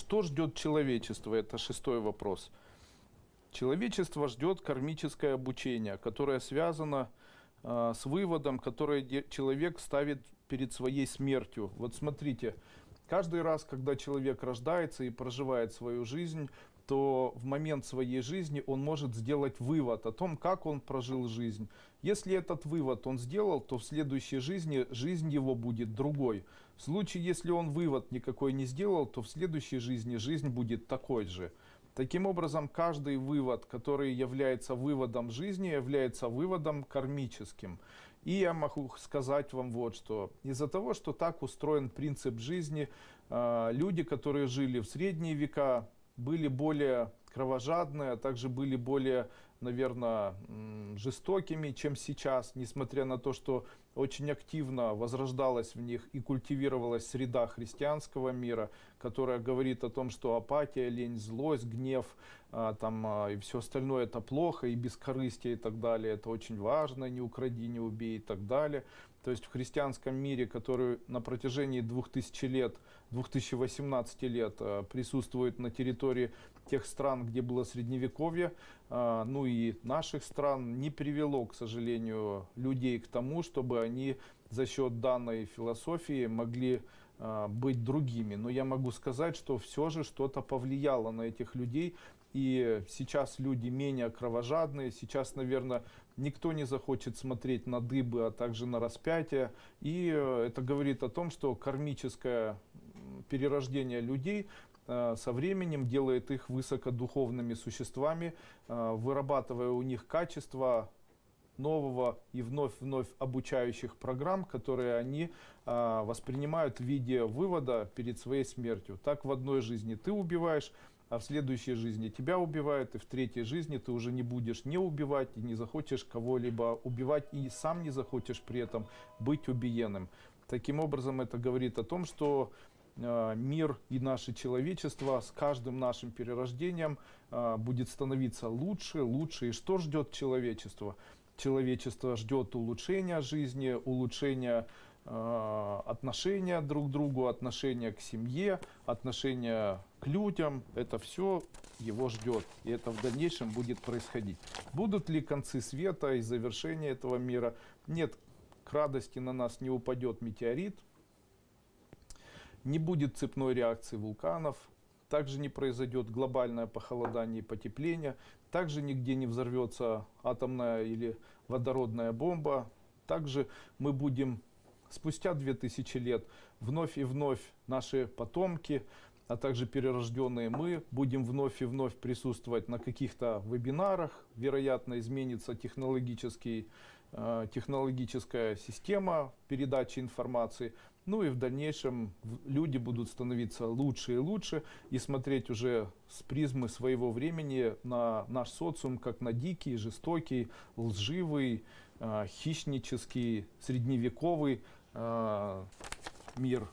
Что ждет человечество? Это шестой вопрос. Человечество ждет кармическое обучение, которое связано э, с выводом, который человек ставит перед своей смертью. Вот смотрите, каждый раз, когда человек рождается и проживает свою жизнь, то в момент своей жизни он может сделать вывод о том, как он прожил жизнь. Если этот вывод он сделал, то в следующей жизни жизнь его будет другой. В случае, если он вывод никакой не сделал, то в следующей жизни жизнь будет такой же. Таким образом, каждый вывод, который является выводом жизни, является выводом кармическим. И я могу сказать вам вот что. Из-за того, что так устроен принцип жизни, э, люди, которые жили в средние века, были более кровожадные, а также были более, наверное, жестокими, чем сейчас, несмотря на то, что очень активно возрождалась в них и культивировалась среда христианского мира, которая говорит о том, что апатия, лень, злость, гнев а, там, а, и все остальное это плохо, и бескорыстие и так далее, это очень важно, не укради, не убей и так далее. То есть в христианском мире, который на протяжении 2000 лет, 2018 лет а, присутствует на территории тех стран, где было средневековье, а, ну и наших стран, не привело, к сожалению, людей к тому, чтобы они за счет данной философии могли быть другими. Но я могу сказать, что все же что-то повлияло на этих людей. И сейчас люди менее кровожадные. Сейчас, наверное, никто не захочет смотреть на дыбы, а также на распятие. И э, это говорит о том, что кармическое перерождение людей э, со временем делает их высокодуховными существами, э, вырабатывая у них качества нового и вновь-вновь обучающих программ, которые они а, воспринимают в виде вывода перед своей смертью. Так в одной жизни ты убиваешь, а в следующей жизни тебя убивают, и в третьей жизни ты уже не будешь не убивать, и не захочешь кого-либо убивать, и сам не захочешь при этом быть убиенным. Таким образом, это говорит о том, что э, мир и наше человечество с каждым нашим перерождением э, будет становиться лучше, лучше. И что ждет человечество? Человечество ждет улучшения жизни, улучшения э, отношения друг к другу, отношения к семье, отношения к людям. Это все его ждет. И это в дальнейшем будет происходить. Будут ли концы света и завершения этого мира? Нет, к радости на нас не упадет метеорит, не будет цепной реакции вулканов, также не произойдет глобальное похолодание и потепление, также нигде не взорвется атомная или водородная бомба, также мы будем спустя 2000 лет вновь и вновь наши потомки, а также перерожденные мы будем вновь и вновь присутствовать на каких-то вебинарах, вероятно изменится технологический, э, технологическая система передачи информации, ну и в дальнейшем люди будут становиться лучше и лучше и смотреть уже с призмы своего времени на наш социум как на дикий, жестокий, лживый, э, хищнический, средневековый э, мир.